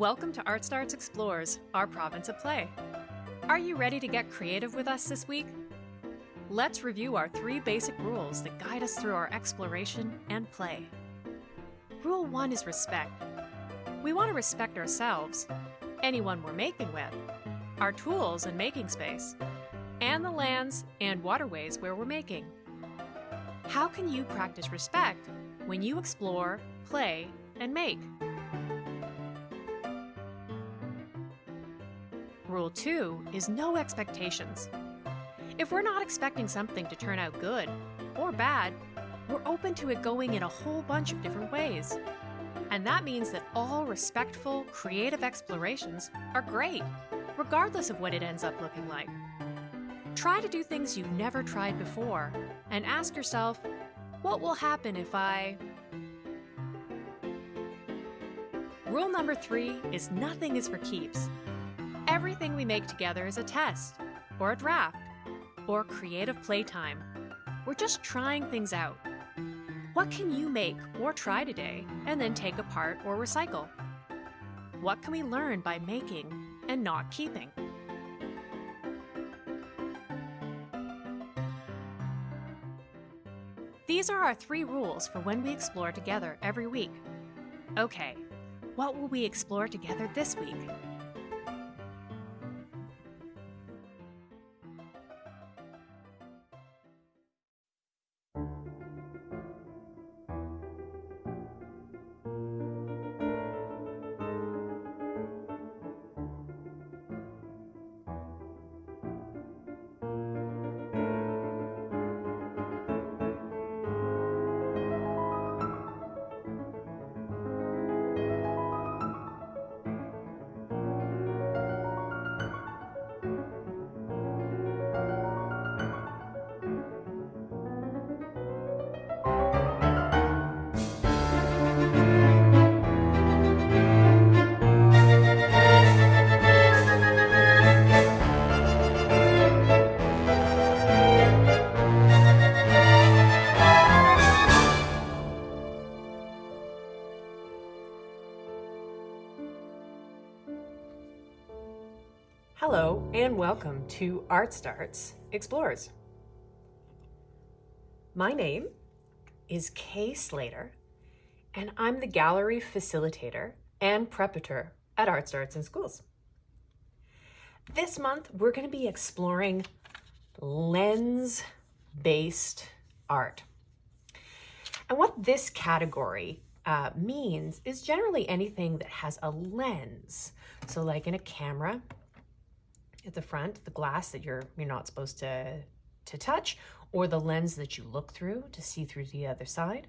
Welcome to Art Starts Explores, our province of play. Are you ready to get creative with us this week? Let's review our three basic rules that guide us through our exploration and play. Rule 1 is respect. We want to respect ourselves, anyone we're making with, our tools and making space, and the lands and waterways where we're making. How can you practice respect when you explore, play, and make? Rule 2 is no expectations. If we're not expecting something to turn out good or bad, we're open to it going in a whole bunch of different ways. And that means that all respectful, creative explorations are great, regardless of what it ends up looking like. Try to do things you've never tried before and ask yourself, what will happen if I... Rule number three is nothing is for keeps. Everything we make together is a test, or a draft, or creative playtime. We're just trying things out. What can you make or try today and then take apart or recycle? What can we learn by making and not keeping? These are our three rules for when we explore together every week. Okay, what will we explore together this week? Hello and welcome to Art Starts Explores. My name is Kay Slater and I'm the gallery facilitator and preparator at Art Starts in Schools. This month we're going to be exploring lens-based art. And what this category uh, means is generally anything that has a lens. So like in a camera, at the front, the glass that you're you're not supposed to to touch, or the lens that you look through to see through the other side.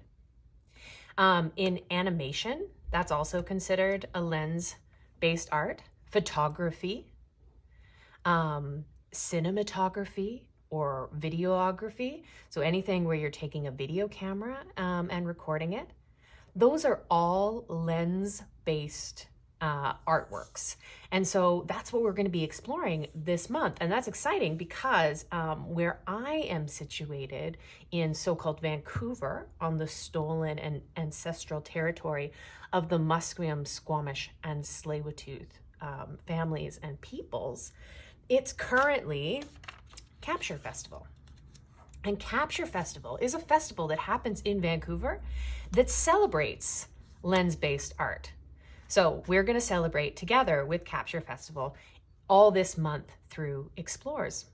Um, in animation, that's also considered a lens-based art. Photography, um, cinematography, or videography. So anything where you're taking a video camera um, and recording it. Those are all lens-based uh, artworks. And so that's what we're going to be exploring this month. And that's exciting because um, where I am situated in so-called Vancouver on the stolen and ancestral territory of the Musqueam, Squamish, and tsleil um, families and peoples, it's currently Capture Festival. And Capture Festival is a festival that happens in Vancouver that celebrates lens-based art. So we're going to celebrate together with Capture Festival all this month through Explores.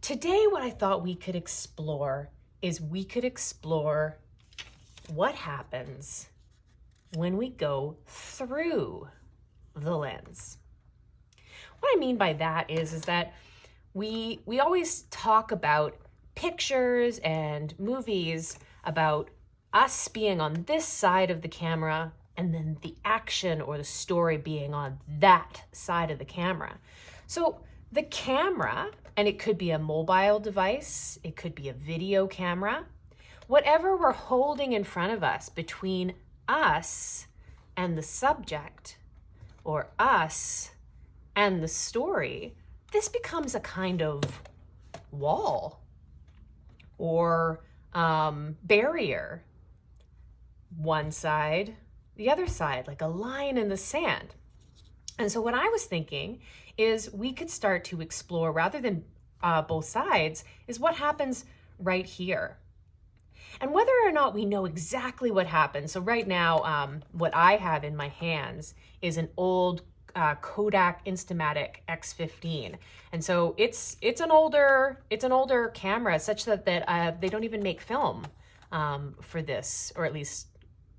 Today, what I thought we could explore is we could explore what happens when we go through the lens. What I mean by that is, is that we, we always talk about pictures and movies about us being on this side of the camera and then the action or the story being on that side of the camera. So the camera, and it could be a mobile device, it could be a video camera, whatever we're holding in front of us between us and the subject or us and the story, this becomes a kind of wall or um, barrier. One side the other side, like a line in the sand. And so what I was thinking is we could start to explore rather than uh, both sides is what happens right here. And whether or not we know exactly what happened. So right now, um, what I have in my hands is an old uh, Kodak Instamatic X15, and so it's it's an older it's an older camera, such that that uh, they don't even make film um, for this, or at least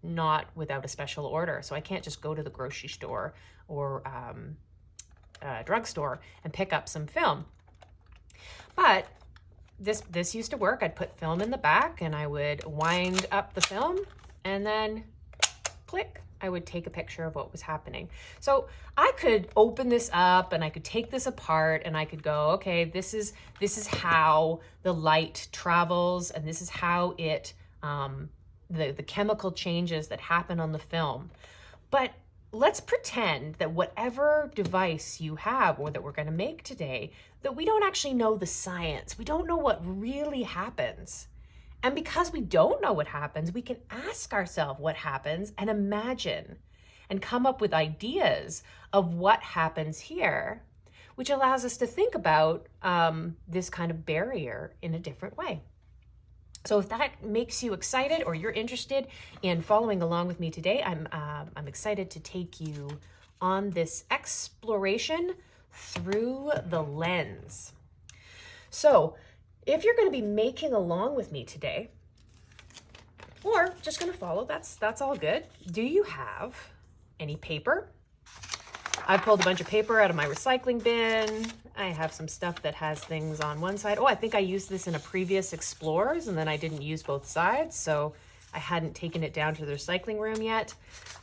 not without a special order. So I can't just go to the grocery store or um, uh, drugstore and pick up some film. But this this used to work. I'd put film in the back and I would wind up the film and then click, I would take a picture of what was happening. So I could open this up and I could take this apart and I could go, okay, this is this is how the light travels and this is how it um, the, the chemical changes that happen on the film. But let's pretend that whatever device you have or that we're going to make today, that we don't actually know the science. We don't know what really happens. And because we don't know what happens, we can ask ourselves what happens and imagine and come up with ideas of what happens here, which allows us to think about um, this kind of barrier in a different way. So if that makes you excited or you're interested in following along with me today, I'm, uh, I'm excited to take you on this exploration through the lens. So if you're going to be making along with me today, or just going to follow, that's, that's all good. Do you have any paper? I pulled a bunch of paper out of my recycling bin. I have some stuff that has things on one side. Oh, I think I used this in a previous Explores and then I didn't use both sides. So I hadn't taken it down to the recycling room yet.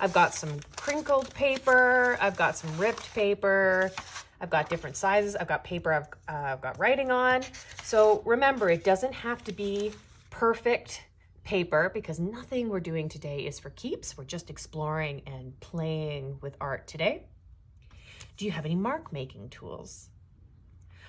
I've got some crinkled paper. I've got some ripped paper. I've got different sizes. I've got paper I've, uh, I've got writing on. So remember, it doesn't have to be perfect paper because nothing we're doing today is for keeps. We're just exploring and playing with art today. Do you have any mark making tools?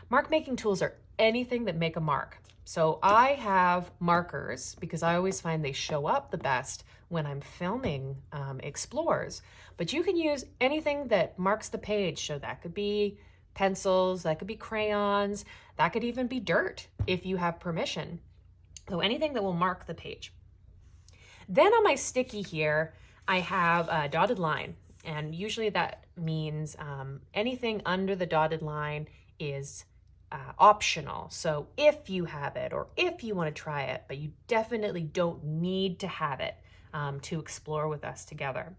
Mark making tools are anything that make a mark. So I have markers because I always find they show up the best when I'm filming um, explores. But you can use anything that marks the page. So that could be pencils, that could be crayons, that could even be dirt if you have permission. So anything that will mark the page. Then on my sticky here, I have a dotted line. And usually that means um, anything under the dotted line is uh, optional. So if you have it or if you want to try it, but you definitely don't need to have it um, to explore with us together.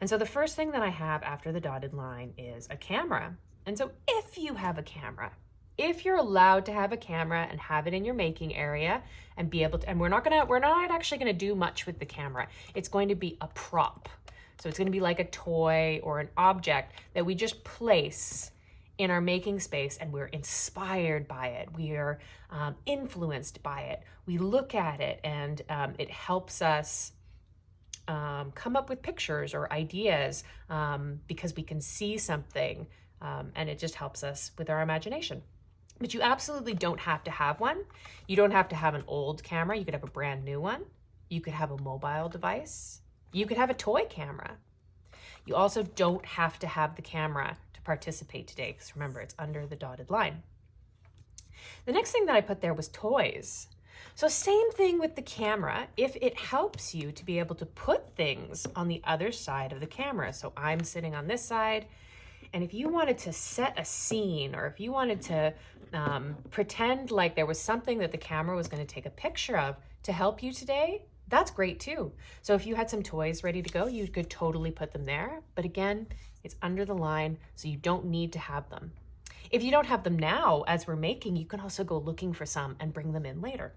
And so the first thing that I have after the dotted line is a camera. And so if you have a camera, if you're allowed to have a camera and have it in your making area and be able to, and we're not gonna, we're not actually gonna do much with the camera. It's going to be a prop. So it's gonna be like a toy or an object that we just place in our making space and we're inspired by it. We are um, influenced by it. We look at it and um, it helps us um, come up with pictures or ideas um, because we can see something um, and it just helps us with our imagination. But you absolutely don't have to have one. You don't have to have an old camera. You could have a brand new one. You could have a mobile device. You could have a toy camera. You also don't have to have the camera participate today because remember, it's under the dotted line. The next thing that I put there was toys. So same thing with the camera, if it helps you to be able to put things on the other side of the camera. So I'm sitting on this side, and if you wanted to set a scene or if you wanted to um, pretend like there was something that the camera was gonna take a picture of to help you today, that's great too. So if you had some toys ready to go, you could totally put them there. But again, it's under the line, so you don't need to have them. If you don't have them now, as we're making, you can also go looking for some and bring them in later.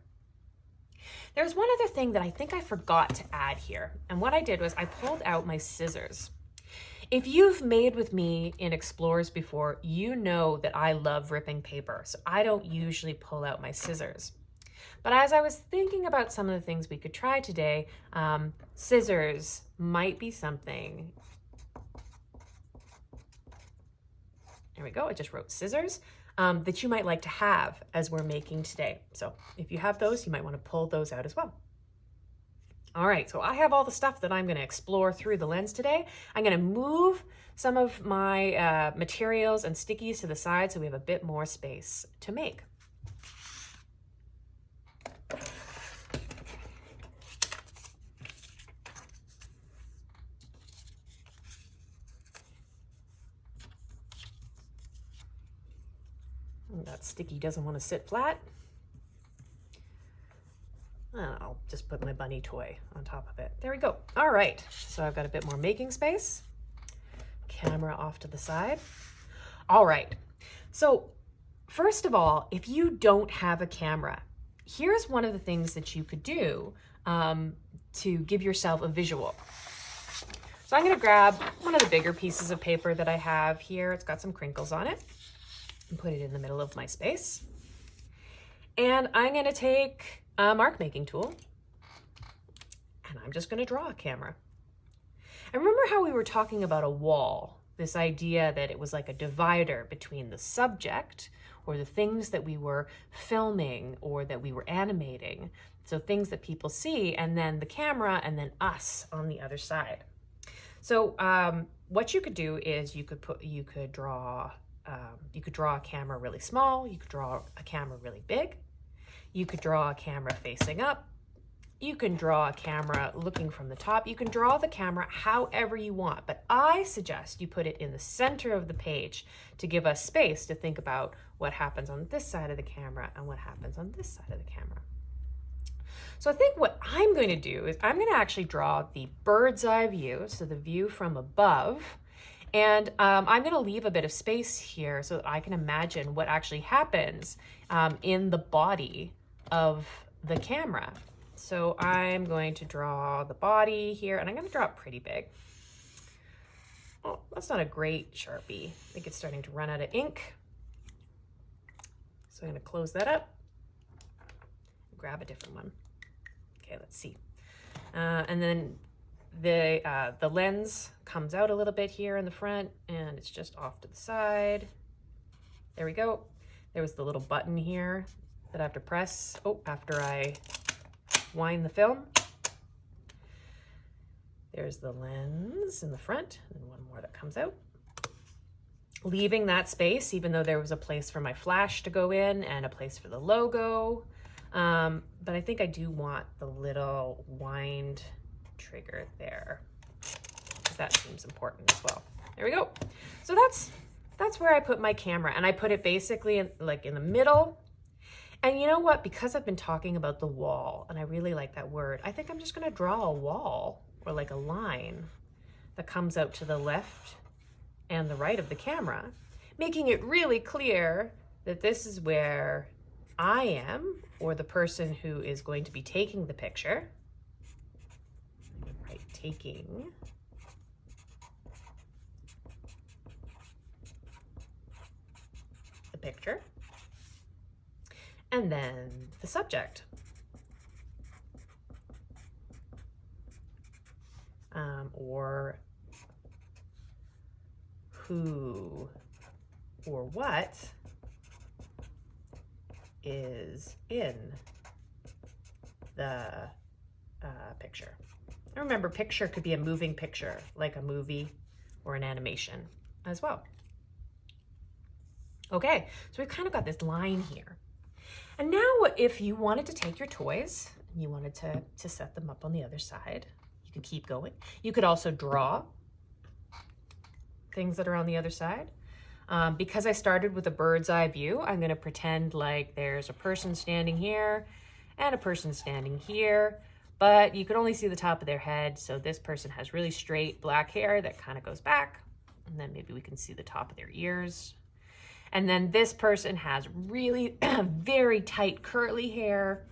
There's one other thing that I think I forgot to add here. And what I did was I pulled out my scissors. If you've made with me in Explores before, you know that I love ripping paper. So I don't usually pull out my scissors. But as I was thinking about some of the things we could try today, um, scissors might be something. There we go, I just wrote scissors um, that you might like to have as we're making today. So if you have those, you might want to pull those out as well. All right, so I have all the stuff that I'm gonna explore through the lens today. I'm gonna move some of my uh, materials and stickies to the side so we have a bit more space to make. That sticky doesn't want to sit flat. I'll just put my bunny toy on top of it. There we go. All right, so I've got a bit more making space. Camera off to the side. All right, so first of all, if you don't have a camera, here's one of the things that you could do um, to give yourself a visual. So I'm gonna grab one of the bigger pieces of paper that I have here. It's got some crinkles on it and put it in the middle of my space. And I'm gonna take a mark making tool and I'm just gonna draw a camera. And remember how we were talking about a wall, this idea that it was like a divider between the subject or the things that we were filming or that we were animating. So things that people see and then the camera and then us on the other side. So um, what you could do is you could put, you could draw um, you could draw a camera really small, you could draw a camera really big, you could draw a camera facing up, you can draw a camera looking from the top, you can draw the camera however you want, but I suggest you put it in the center of the page to give us space to think about what happens on this side of the camera and what happens on this side of the camera. So I think what I'm going to do is I'm going to actually draw the bird's eye view, so the view from above, and um, I'm going to leave a bit of space here so that I can imagine what actually happens um, in the body of the camera. So I'm going to draw the body here and I'm going to draw it pretty big. Oh, that's not a great Sharpie. I think it's starting to run out of ink. So I'm going to close that up. Grab a different one. Okay, let's see. Uh, and then the, uh, the lens comes out a little bit here in the front and it's just off to the side. There we go. There was the little button here that I have to press. Oh, after I wind the film. There's the lens in the front and one more that comes out. Leaving that space, even though there was a place for my flash to go in and a place for the logo. Um, but I think I do want the little wind trigger there. That seems important as well. There we go. So that's that's where I put my camera and I put it basically in, like in the middle. And you know what? Because I've been talking about the wall and I really like that word, I think I'm just gonna draw a wall or like a line that comes out to the left and the right of the camera, making it really clear that this is where I am or the person who is going to be taking the picture taking the picture and then the subject. Um, or who or what is in the uh, picture. And remember, picture could be a moving picture, like a movie or an animation as well. Okay, so we've kind of got this line here. And now if you wanted to take your toys and you wanted to, to set them up on the other side, you could keep going. You could also draw things that are on the other side. Um, because I started with a bird's eye view, I'm gonna pretend like there's a person standing here and a person standing here but you can only see the top of their head. So this person has really straight black hair that kind of goes back. And then maybe we can see the top of their ears. And then this person has really very tight curly hair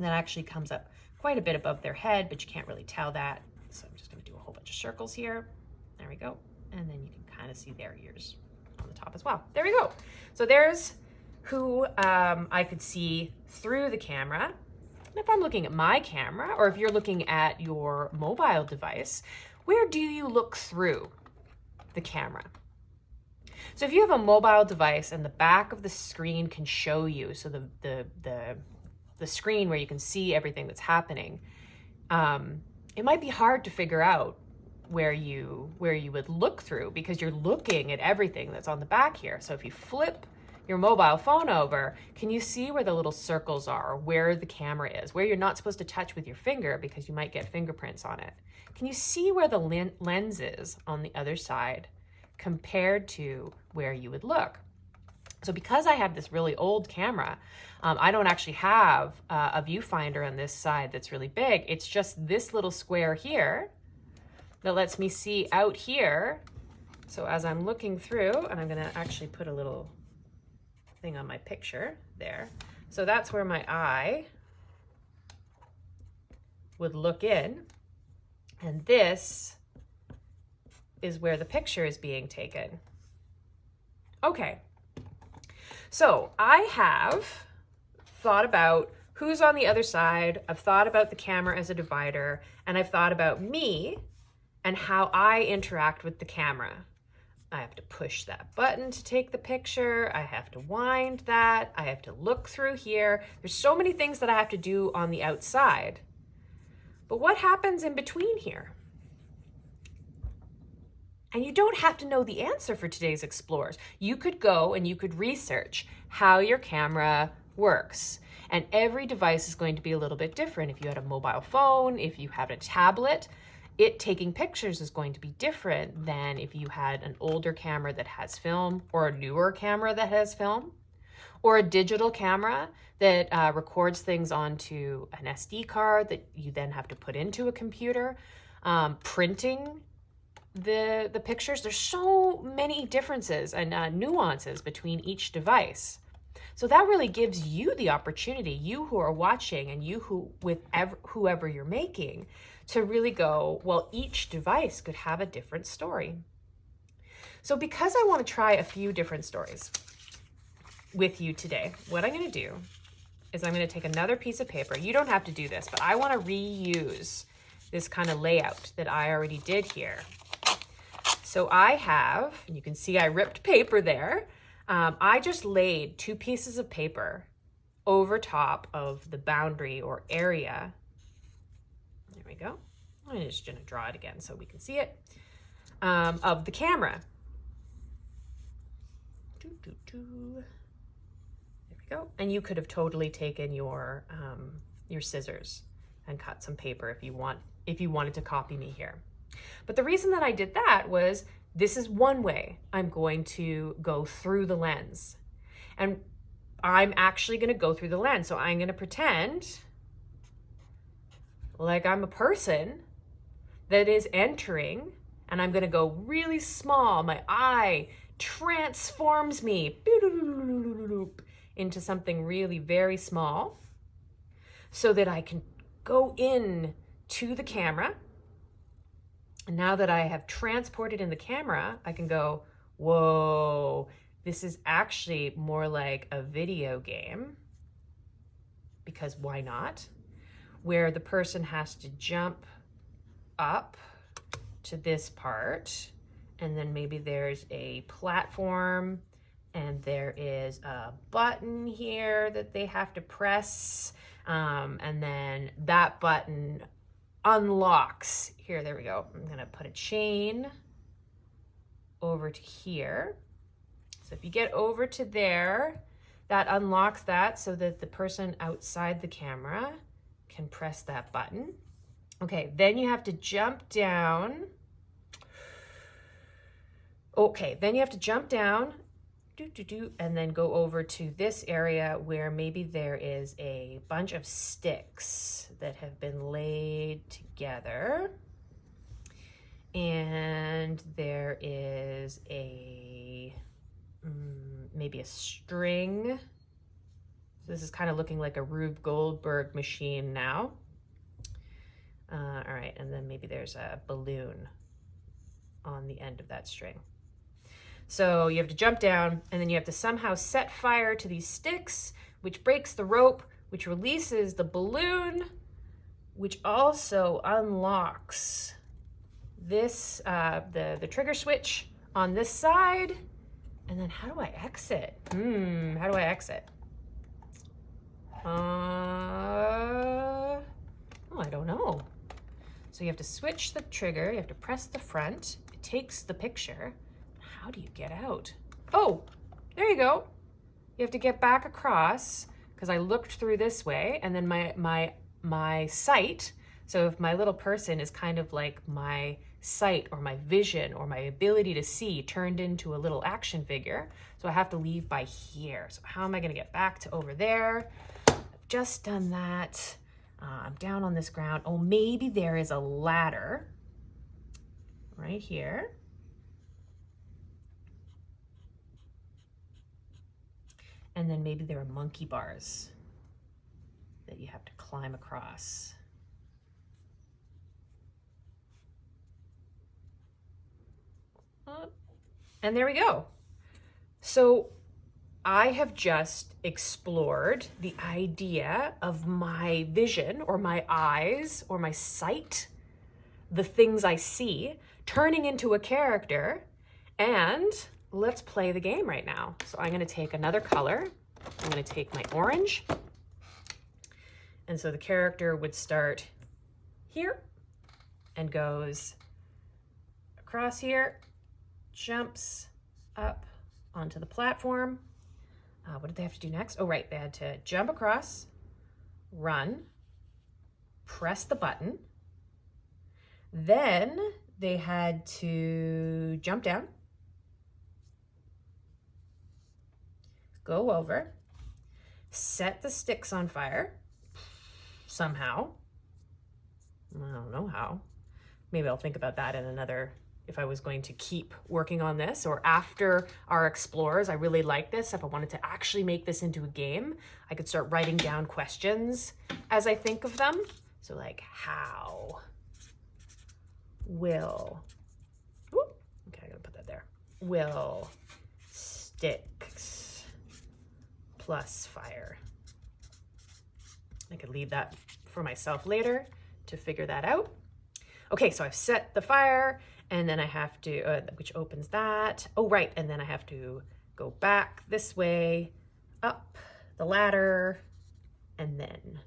that actually comes up quite a bit above their head, but you can't really tell that. So I'm just gonna do a whole bunch of circles here. There we go. And then you can kind of see their ears on the top as well. There we go. So there's who um, I could see through the camera if I'm looking at my camera or if you're looking at your mobile device, where do you look through the camera? So if you have a mobile device and the back of the screen can show you, so the, the, the, the screen where you can see everything that's happening, um, it might be hard to figure out where you where you would look through because you're looking at everything that's on the back here. So if you flip your mobile phone over, can you see where the little circles are, where the camera is, where you're not supposed to touch with your finger because you might get fingerprints on it? Can you see where the lens is on the other side compared to where you would look? So because I have this really old camera, um, I don't actually have uh, a viewfinder on this side that's really big. It's just this little square here that lets me see out here. So as I'm looking through, and I'm gonna actually put a little thing on my picture there. So that's where my eye would look in. And this is where the picture is being taken. Okay, so I have thought about who's on the other side. I've thought about the camera as a divider, and I've thought about me and how I interact with the camera. I have to push that button to take the picture. I have to wind that. I have to look through here. There's so many things that I have to do on the outside. But what happens in between here? And you don't have to know the answer for today's Explores. You could go and you could research how your camera works. And every device is going to be a little bit different. If you had a mobile phone, if you have a tablet, it taking pictures is going to be different than if you had an older camera that has film or a newer camera that has film or a digital camera that uh, records things onto an SD card that you then have to put into a computer. Um, printing the, the pictures, there's so many differences and uh, nuances between each device. So that really gives you the opportunity, you who are watching and you who with ever, whoever you're making, to really go, well, each device could have a different story. So because I want to try a few different stories with you today, what I'm going to do is I'm going to take another piece of paper. You don't have to do this, but I want to reuse this kind of layout that I already did here. So I have, and you can see I ripped paper there. Um, I just laid two pieces of paper over top of the boundary or area we go. I'm just to draw it again so we can see it, um, of the camera. Doo, doo, doo. There we go. And you could have totally taken your, um, your scissors and cut some paper if you want, if you wanted to copy me here. But the reason that I did that was this is one way I'm going to go through the lens. And I'm actually going to go through the lens. So I'm going to pretend like I'm a person that is entering and I'm to go really small. My eye transforms me into something really very small so that I can go in to the camera. And now that I have transported in the camera, I can go, whoa, this is actually more like a video game because why not? Where the person has to jump up to this part and then maybe there's a platform and there is a button here that they have to press um, and then that button unlocks. Here there we go. I'm gonna put a chain over to here. So if you get over to there that unlocks that so that the person outside the camera can press that button. Okay, then you have to jump down. Okay, then you have to jump down do, do, do, and then go over to this area where maybe there is a bunch of sticks that have been laid together. And there is a, um, maybe a string this is kind of looking like a Rube Goldberg machine now. Uh, all right, and then maybe there's a balloon on the end of that string. So you have to jump down and then you have to somehow set fire to these sticks, which breaks the rope, which releases the balloon, which also unlocks this, uh, the, the trigger switch on this side. And then how do I exit? Hmm, how do I exit? Uh, oh, I don't know. So you have to switch the trigger, you have to press the front, it takes the picture. How do you get out? Oh, there you go. You have to get back across because I looked through this way and then my, my, my sight, so if my little person is kind of like my sight or my vision or my ability to see turned into a little action figure. So I have to leave by here. So how am I gonna get back to over there? I've just done that. Uh, I'm down on this ground. Oh, maybe there is a ladder right here. And then maybe there are monkey bars that you have to climb across. And there we go. So I have just explored the idea of my vision or my eyes or my sight, the things I see, turning into a character. And let's play the game right now. So I'm going to take another color. I'm going to take my orange. And so the character would start here and goes across here jumps up onto the platform. Uh, what did they have to do next? Oh, right, they had to jump across, run, press the button. Then they had to jump down, go over, set the sticks on fire somehow. I don't know how. Maybe I'll think about that in another if I was going to keep working on this or after our explorers, I really like this. If I wanted to actually make this into a game, I could start writing down questions as I think of them. So like how will, whoop, okay, I gotta put that there. Will sticks plus fire. I could leave that for myself later to figure that out. Okay, so I've set the fire and then I have to, uh, which opens that. Oh, right, and then I have to go back this way, up the ladder, and then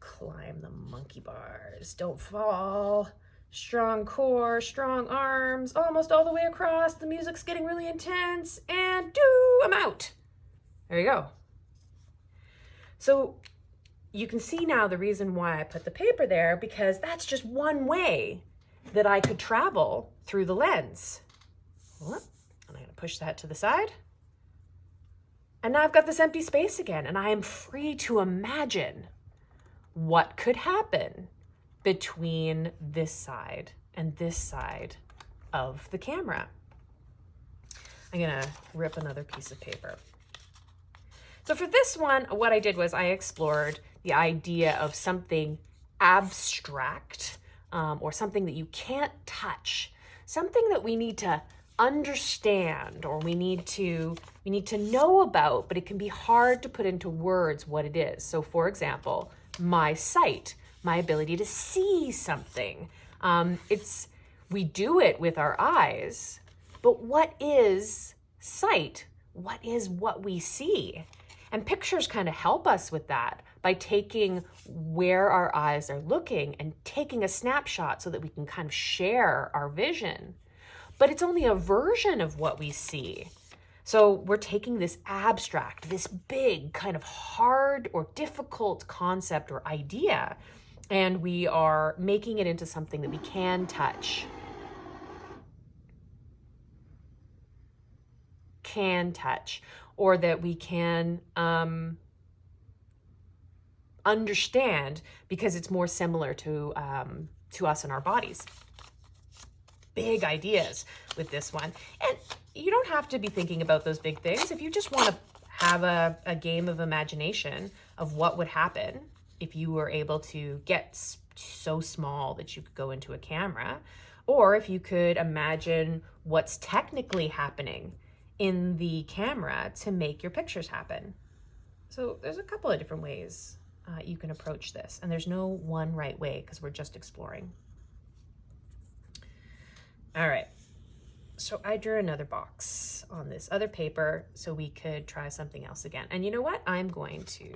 climb the monkey bars. Don't fall. Strong core, strong arms, almost all the way across. The music's getting really intense, and do, I'm out. There you go. So you can see now the reason why I put the paper there because that's just one way that I could travel through the lens. And I'm gonna push that to the side. And now I've got this empty space again and I am free to imagine what could happen between this side and this side of the camera. I'm gonna rip another piece of paper. So for this one, what I did was I explored the idea of something abstract um, or something that you can't touch, something that we need to understand or we need to we need to know about, but it can be hard to put into words what it is. So for example, my sight, my ability to see something. Um, it's we do it with our eyes, but what is sight? What is what we see? And pictures kind of help us with that by taking where our eyes are looking and taking a snapshot so that we can kind of share our vision. But it's only a version of what we see. So we're taking this abstract, this big kind of hard or difficult concept or idea, and we are making it into something that we can touch. Can touch, or that we can um, understand because it's more similar to, um, to us and our bodies. Big ideas with this one. And you don't have to be thinking about those big things. If you just want to have a, a game of imagination of what would happen if you were able to get so small that you could go into a camera, or if you could imagine what's technically happening in the camera to make your pictures happen. So there's a couple of different ways uh, you can approach this. And there's no one right way because we're just exploring. All right, so I drew another box on this other paper so we could try something else again. And you know what? I'm going to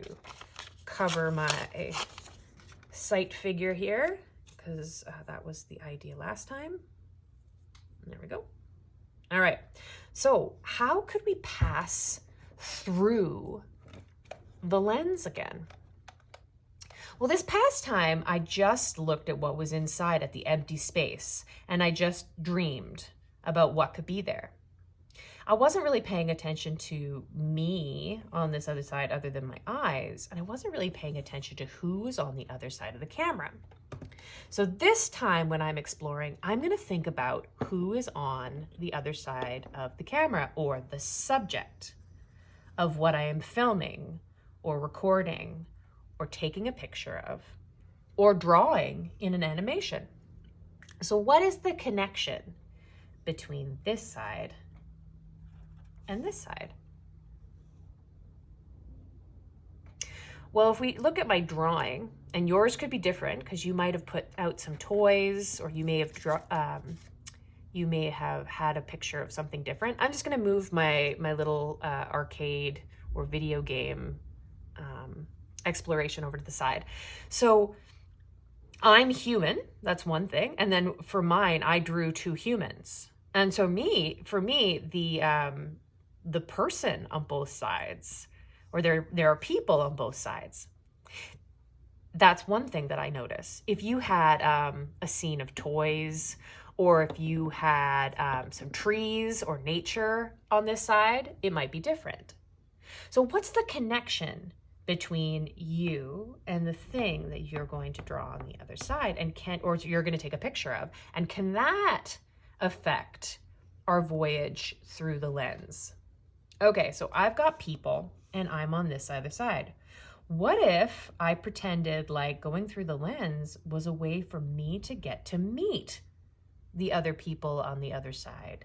cover my sight figure here because uh, that was the idea last time. There we go. All right. So how could we pass through the lens again? Well, this past time, I just looked at what was inside at the empty space, and I just dreamed about what could be there. I wasn't really paying attention to me on this other side other than my eyes, and I wasn't really paying attention to who's on the other side of the camera. So this time when I'm exploring, I'm gonna think about who is on the other side of the camera or the subject of what I am filming or recording or taking a picture of or drawing in an animation. So what is the connection between this side and this side? Well, if we look at my drawing, and yours could be different because you might have put out some toys or you may have um, you may have had a picture of something different. I'm just going to move my my little uh, arcade or video game um, exploration over to the side. So I'm human, that's one thing. And then for mine, I drew two humans. And so me, for me, the um, the person on both sides, or there there are people on both sides. That's one thing that I notice. If you had um, a scene of toys, or if you had um, some trees or nature on this side, it might be different. So what's the connection between you and the thing that you're going to draw on the other side and can or you're going to take a picture of. And can that affect our voyage through the lens? Okay so i've got people and i'm on this other side. What if i pretended like going through the lens was a way for me to get to meet the other people on the other side?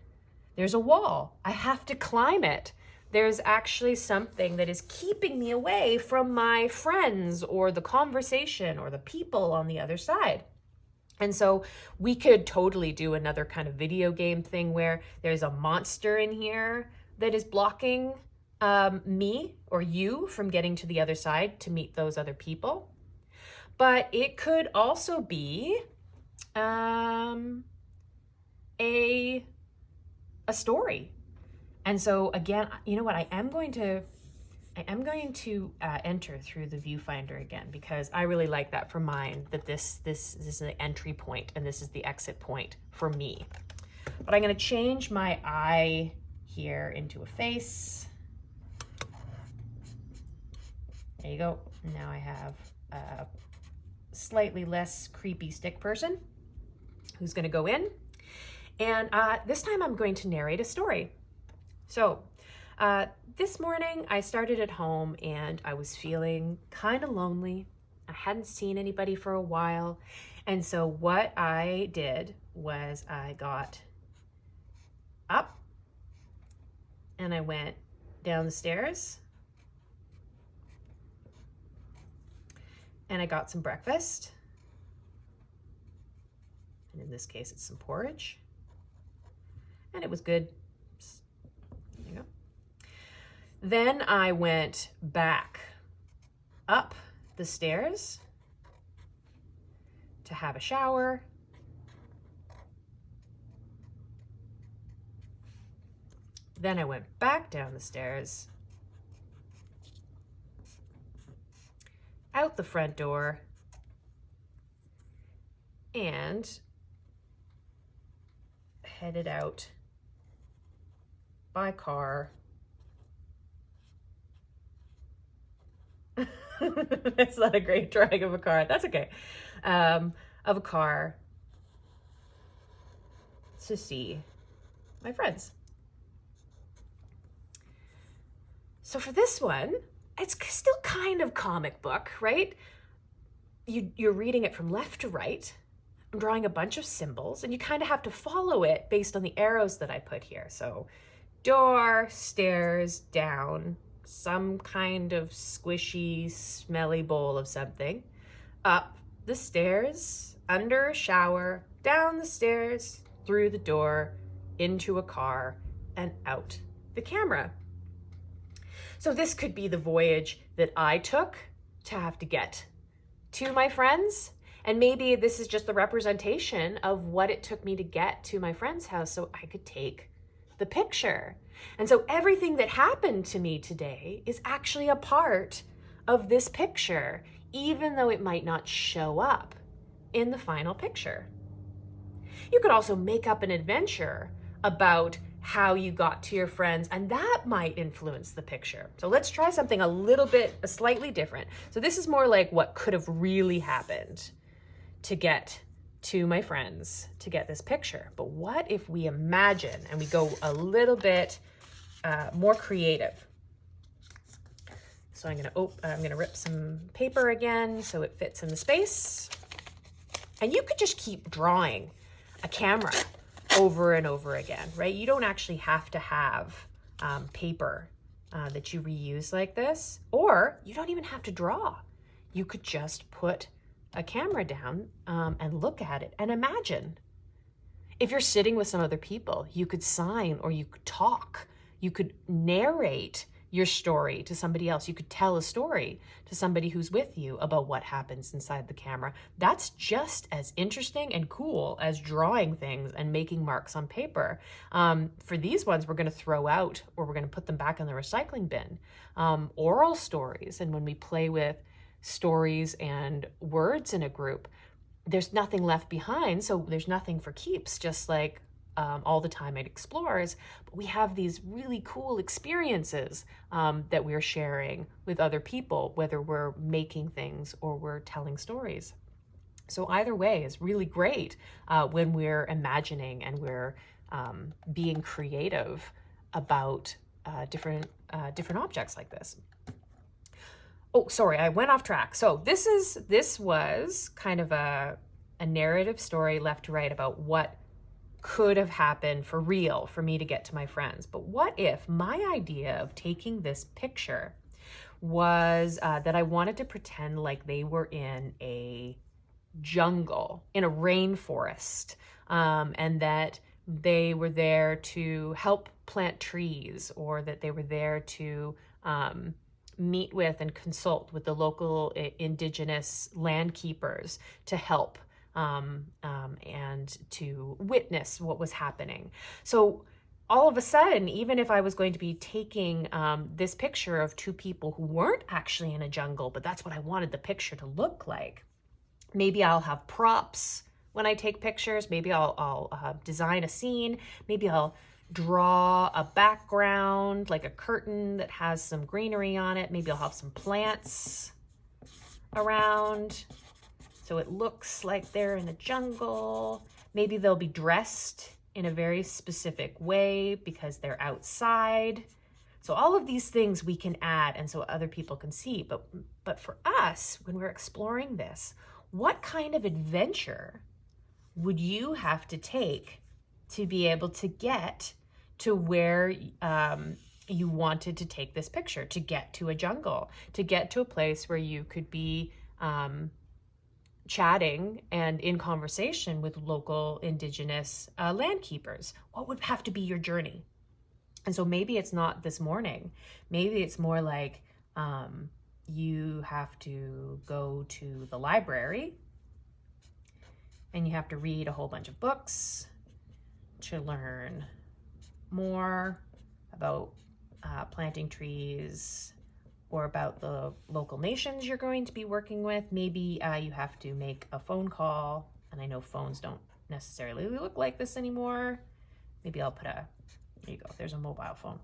There's a wall. I have to climb it there's actually something that is keeping me away from my friends or the conversation or the people on the other side. And so we could totally do another kind of video game thing where there's a monster in here that is blocking um, me or you from getting to the other side to meet those other people. But it could also be um, a, a story and so again, you know what, I am going to I am going to uh, enter through the viewfinder again because I really like that for mine, that this, this, this is the entry point and this is the exit point for me. But I'm gonna change my eye here into a face. There you go. Now I have a slightly less creepy stick person who's gonna go in. And uh, this time I'm going to narrate a story. So uh, this morning I started at home and I was feeling kind of lonely. I hadn't seen anybody for a while. And so what I did was I got up and I went down the stairs and I got some breakfast. And in this case, it's some porridge. And it was good. Then I went back up the stairs to have a shower. Then I went back down the stairs, out the front door, and headed out by car it's not a great drawing of a car. That's okay. Um, of a car to see my friends. So for this one, it's still kind of comic book, right? You, you're reading it from left to right. I'm drawing a bunch of symbols and you kind of have to follow it based on the arrows that I put here. So door, stairs, down, some kind of squishy, smelly bowl of something, up the stairs, under a shower, down the stairs, through the door, into a car, and out the camera. So this could be the voyage that I took to have to get to my friends. And maybe this is just the representation of what it took me to get to my friend's house so I could take the picture. And so everything that happened to me today is actually a part of this picture, even though it might not show up in the final picture. You could also make up an adventure about how you got to your friends, and that might influence the picture. So let's try something a little bit, slightly different. So this is more like what could have really happened to get to my friends to get this picture. But what if we imagine and we go a little bit uh, more creative? So I'm gonna, I'm gonna rip some paper again so it fits in the space. And you could just keep drawing a camera over and over again, right? You don't actually have to have um, paper uh, that you reuse like this, or you don't even have to draw. You could just put a camera down um, and look at it and imagine. If you're sitting with some other people, you could sign or you could talk. You could narrate your story to somebody else. You could tell a story to somebody who's with you about what happens inside the camera. That's just as interesting and cool as drawing things and making marks on paper. Um, for these ones, we're going to throw out or we're going to put them back in the recycling bin. Um, oral stories, and when we play with stories and words in a group, there's nothing left behind. So there's nothing for keeps, just like um, all the time at Explores, but we have these really cool experiences um, that we're sharing with other people, whether we're making things or we're telling stories. So either way is really great uh, when we're imagining and we're um, being creative about uh, different uh, different objects like this. Oh, sorry, I went off track. So this is this was kind of a a narrative story left to right about what could have happened for real for me to get to my friends. But what if my idea of taking this picture was uh, that I wanted to pretend like they were in a jungle, in a rainforest, um, and that they were there to help plant trees or that they were there to um, meet with and consult with the local uh, indigenous land keepers to help um, um, and to witness what was happening. So all of a sudden, even if I was going to be taking um, this picture of two people who weren't actually in a jungle, but that's what I wanted the picture to look like, maybe I'll have props when I take pictures. Maybe I'll, I'll uh, design a scene. Maybe I'll draw a background, like a curtain that has some greenery on it. Maybe I'll have some plants around. So it looks like they're in the jungle. Maybe they'll be dressed in a very specific way because they're outside. So all of these things we can add and so other people can see. But, but for us, when we're exploring this, what kind of adventure would you have to take to be able to get to where um, you wanted to take this picture, to get to a jungle, to get to a place where you could be um, chatting and in conversation with local indigenous uh, land keepers? What would have to be your journey? And so maybe it's not this morning. Maybe it's more like um, you have to go to the library and you have to read a whole bunch of books to learn more about uh, planting trees or about the local nations you're going to be working with. Maybe uh, you have to make a phone call, and I know phones don't necessarily look like this anymore. Maybe I'll put a, there you go, there's a mobile phone.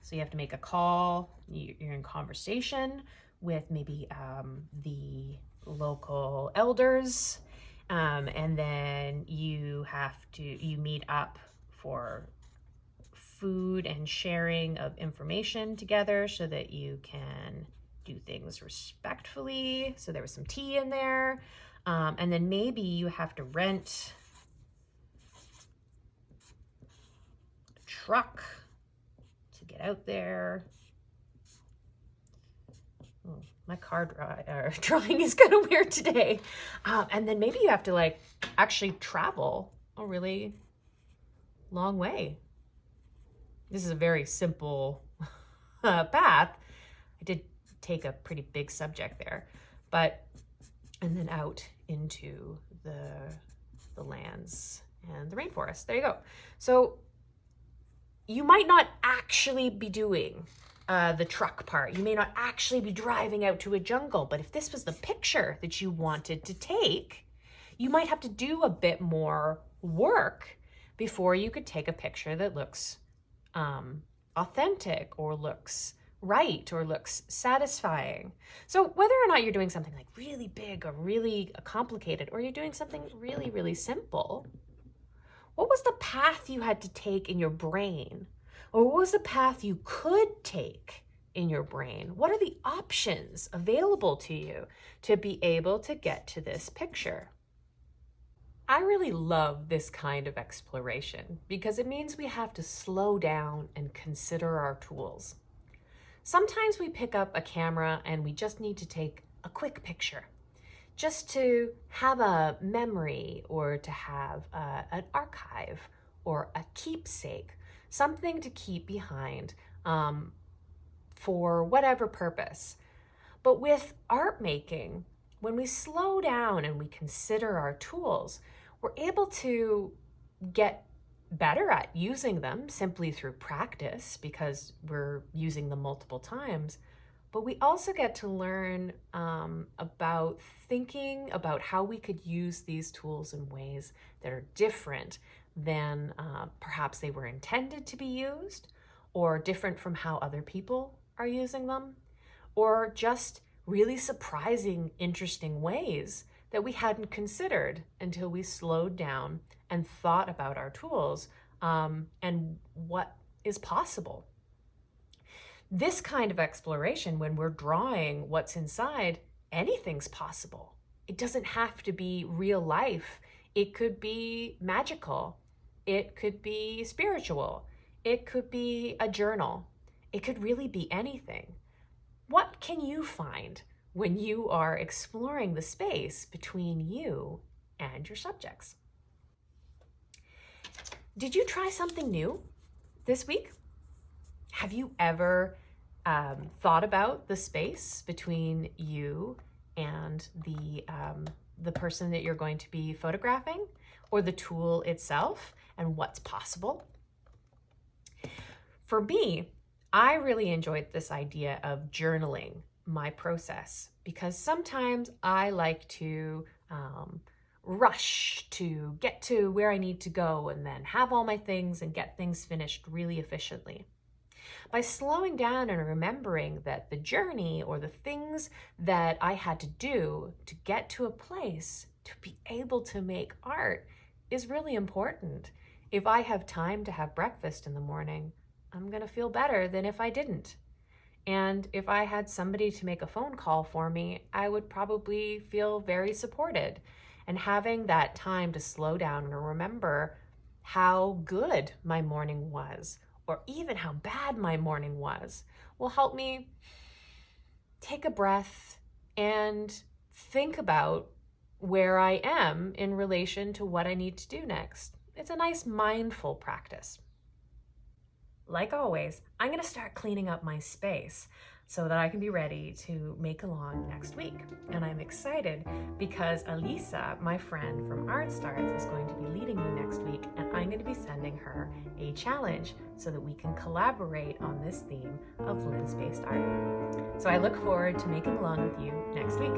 So you have to make a call, you're in conversation with maybe um, the local elders, um, and then you have to, you meet up for food and sharing of information together so that you can do things respectfully. So there was some tea in there. Um, and then maybe you have to rent a truck to get out there. Oh, my card uh, drawing is kind of weird today. Um, and then maybe you have to like actually travel a really long way this is a very simple uh, path. I did take a pretty big subject there. But, and then out into the, the lands and the rainforest. There you go. So you might not actually be doing uh, the truck part. You may not actually be driving out to a jungle, but if this was the picture that you wanted to take, you might have to do a bit more work before you could take a picture that looks um, authentic or looks right or looks satisfying. So whether or not you're doing something like really big or really complicated, or you're doing something really, really simple, what was the path you had to take in your brain? Or what was the path you could take in your brain? What are the options available to you to be able to get to this picture? I really love this kind of exploration because it means we have to slow down and consider our tools. Sometimes we pick up a camera and we just need to take a quick picture just to have a memory or to have uh, an archive or a keepsake, something to keep behind um, for whatever purpose. But with art making, when we slow down and we consider our tools, we're able to get better at using them simply through practice because we're using them multiple times. But we also get to learn um, about thinking about how we could use these tools in ways that are different than uh, perhaps they were intended to be used, or different from how other people are using them, or just really surprising, interesting ways that we hadn't considered until we slowed down and thought about our tools um, and what is possible this kind of exploration, when we're drawing what's inside, anything's possible. It doesn't have to be real life. It could be magical. It could be spiritual. It could be a journal. It could really be anything. What can you find when you are exploring the space between you and your subjects? Did you try something new this week? Have you ever um, thought about the space between you and the um, the person that you're going to be photographing or the tool itself and what's possible. For me, I really enjoyed this idea of journaling my process because sometimes I like to um, rush to get to where I need to go and then have all my things and get things finished really efficiently by slowing down and remembering that the journey or the things that I had to do to get to a place to be able to make art is really important. If I have time to have breakfast in the morning, I'm going to feel better than if I didn't. And if I had somebody to make a phone call for me, I would probably feel very supported. And having that time to slow down and remember how good my morning was or even how bad my morning was will help me take a breath and think about where I am in relation to what I need to do next. It's a nice mindful practice. Like always, I'm going to start cleaning up my space so that I can be ready to make along next week. And I'm excited because Elisa, my friend from Art Starts, is going to be leading me next week, and I'm going to be sending her a challenge so that we can collaborate on this theme of lens-based art. So I look forward to making along with you next week.